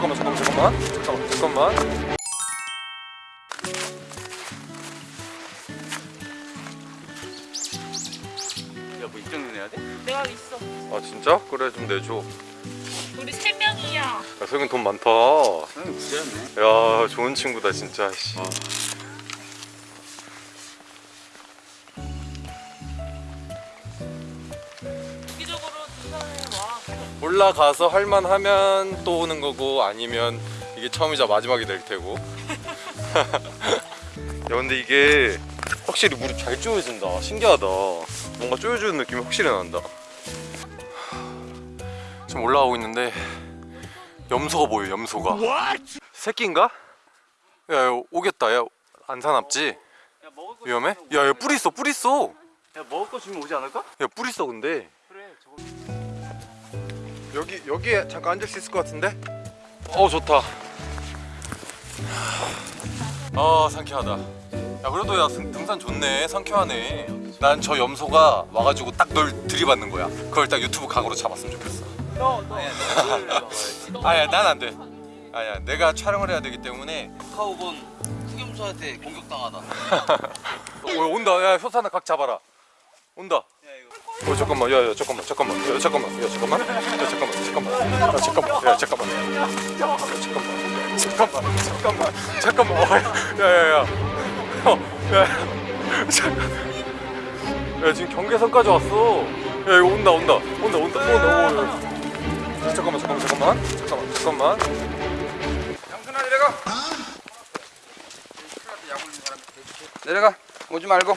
잠깐만 잠깐만 잠깐만 잠깐만 잠깐만 야뭐 입장 내야 돼? 내가 있어. 아 진짜? 그래 좀 내줘 우리 세 명이야. 야 성현 돈 많다 형이 부자였네 야 좋은 친구다 진짜 씨. 주 올라가서 할만하면 또 오는 거고 아니면 이게 처음이자 마지막이 될 테고 야 근데 이게 확실히 물이 잘 쪼여진다 신기하다 뭔가 쪼여주는 느낌이 확실히 난다 지금 올라오고 있는데 염소가 보여 염소가 새끼인가? 야, 야 오겠다 야 안 사납지? 야 먹을 거 위험해? 야야 뿔 있어 뿔 있어? 야 먹을 거 주면 오지 않을까? 야뿔 있어 근데 그래 저거 여기 여기에 잠깐 앉을 수 있을 것 같은데? 어 좋다. 아 상쾌하다. 야 그래도 야 등- 등산 좋네 상쾌하네. 난 저 염소가 와가지고 딱 널 들이받는 거야. 그걸 딱 유튜브 각으로 잡았으면 좋겠어. 너너 너를 막아야지 아야 난 안 돼. 아야 내가 촬영을 해야 되기 때문에. 카우본 흑염소한테 공격당하다 어 온다. 야 효산아 각 잡아라. 온다. 어 잠깐만. 야야 잠깐만. 잠깐만. 야 잠깐만. 야 잠깐만. 야 잠깐만. 잠깐만. 야 잠깐만. 야 잠깐만. 야 잠깐만. 잠깐만 잠깐만. 잠깐만. 어, 야야야 어야 잠깐 야 지금 경계선까지 왔어. 야 이거 온다 온다. 온다 온다 또 온다. 오, 잠깐만 잠깐만 잠깐만. 잠깐만 잠깐만. 양순아 내려가. 내려가. 오지 말고.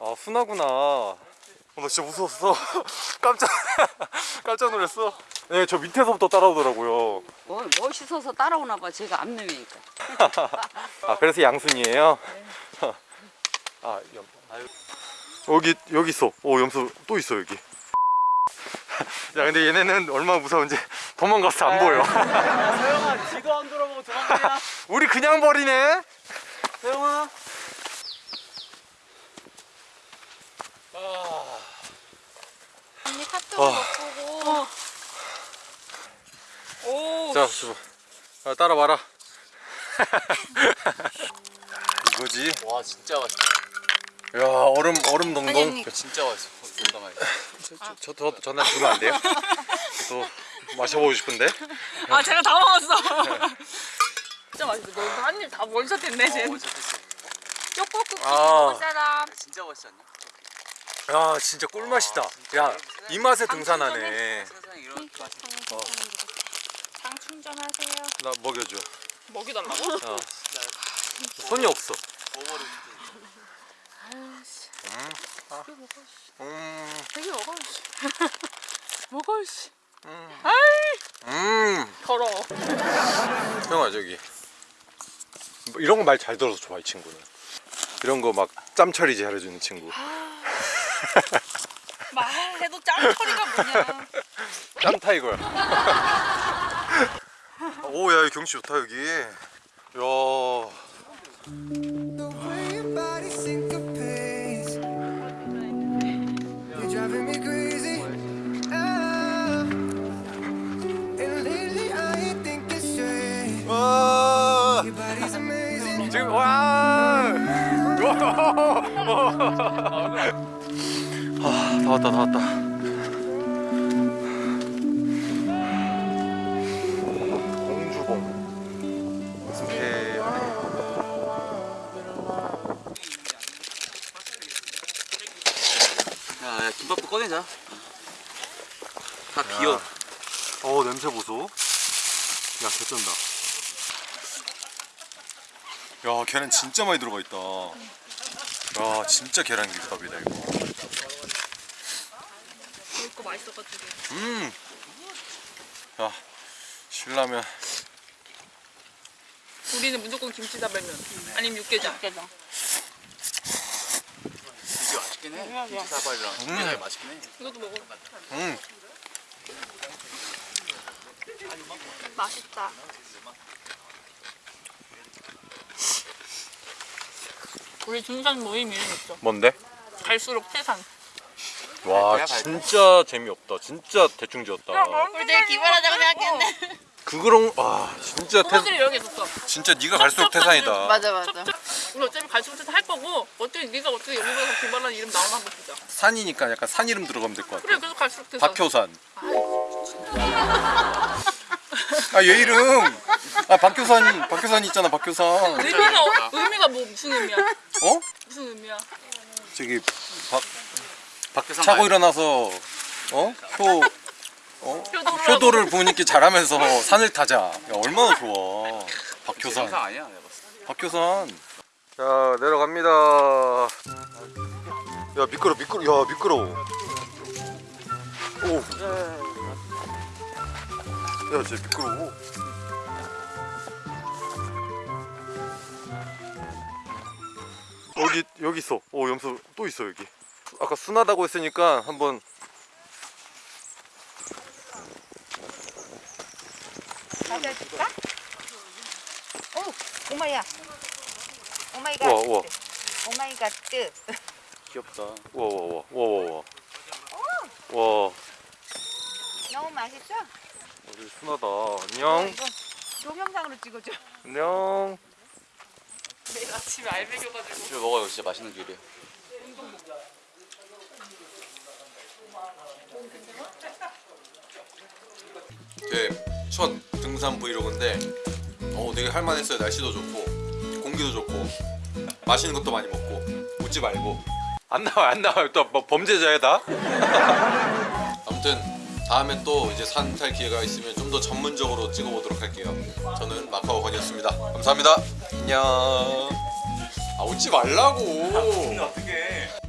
아 순하구나 어, 나 진짜 무서웠어 깜짝 깜짝 놀랐어 네저 밑에서부터 따라오더라고요 뭐 멋있어서 따라오나 봐. 제가 앞놈이니까. 아 그래서 양순이에요? 아 염. 여기 여기 있어. 오 염소 또 있어 여기. 야 근데 얘네는 얼마나 무서운지 도망가서 안 보여. 서영아 지도 안 돌아보고 도망가냐 우리 그냥 버리네. 서영아 언 오. 자, 주 아, 따라와라. 이거지. 와 진짜 맛있다 야 얼음 얼음 동동. 야, 진짜 맛있어 농담 저저 전화 주면 안 돼요? 또 마셔보고 싶은데. 아 제가 다 먹었어. 진짜 맛있어. 너 한입 다 원샷했네 쟤. 어 쪽볶이 아. 먹을 사람. 진짜 맛있지 않냐? 야 진짜 꿀맛이다. 야이 맛에 등산하네. 이런 맛장 충전하세요. 나 먹여줘. 먹이달라고? 어. 손이 없어. 먹어버리고 음, 되게 먹어. 먹어 씨. 음. 더러워. 형아 저기 뭐 이런 거 말 잘 들어서 좋아 이 친구는. 이런 거 막 짬 처리 잘해주는 친구. 말해도 짱거리가 뭐냐. 짬 타이거야. 오야 경치 좋다 여기. 야. 아다 왔다 다 왔다. 꺼내자 다 비어 어 냄새 보소 야 개쩐다 야 계란 진짜 많이 들어가 있다 야 진짜 계란 김밥이다 이거 이거 맛있어가지고. 음 야 신라면 우리는 무조건 김치다발면 아니면 육개장. 육개장. 되게 맛있긴 해 김치사발이랑 되게 맛있긴 해 이것도 먹어. 음 맛있다. 우리 등산 모임 이름 있어. 뭔데? 갈수록 태산. 와 발표? 진짜 재미없다 진짜 대충 지었다 우리 되게 기발하다고 생각했는데. 그거랑 와 진짜 태, 부모들이 여기 있었어. 진짜 네가 갈수록 태산이다. 맞아 맞아. 우리 어차피 갈수록 태산 할 거고 어떻게 네가 어떻게 여기서 김발란 이름 나오나 한번 보자. 산이니까 약간 산 이름 들어가면 될 것 같아. 그래 계속 갈수록 태산. 박효산. 아 얘 이름. 아 박효산 박효산 있잖아 박효산. 의미가 어- 의미가 뭐 무슨 의미야? 어? 무슨 의미야? 저기 박, 박 차고 일어나서 어? 효 어? 효도를 부모님께 잘하면서 산을 타자. 야, 얼마나 좋아. 박효산. 아니야 박효산. 자 내려갑니다. 야 미끄러 미끄러 야 미끄러워. 오. 야 진짜 미끄러워. 여기 여기 있어. 오 염소 또 있어 여기. 아까 순하다고 했으니까 한번 맞아줄까? 오, 오마이야. 오마이갓. 우와 우와 oh my god. 귀엽다. 우와 우와 우와 우와 우와. 와 너무 맛있어? 여기 순하다. 안녕. 이거 동영상으로 찍어줘. 안녕. 내일 아침에 알배겨가지고. 이거 먹어요 진짜 맛있는 귤이에요. 제첫 등산 브이로그인데 어 되게 할만했어요. 날씨도 좋고 공기도 좋고 맛있는 것도 많이 먹고 웃지 말고. 안 나와 안 나와요. 또 뭐 범죄자야 다? 아무튼 다음에 또 이제 산 탈 기회가 있으면 좀 더 전문적으로 찍어보도록 할게요. 저는 마카오 건이었습니다. 감사합니다. 안녕. 아 웃지 말라고. 어떻게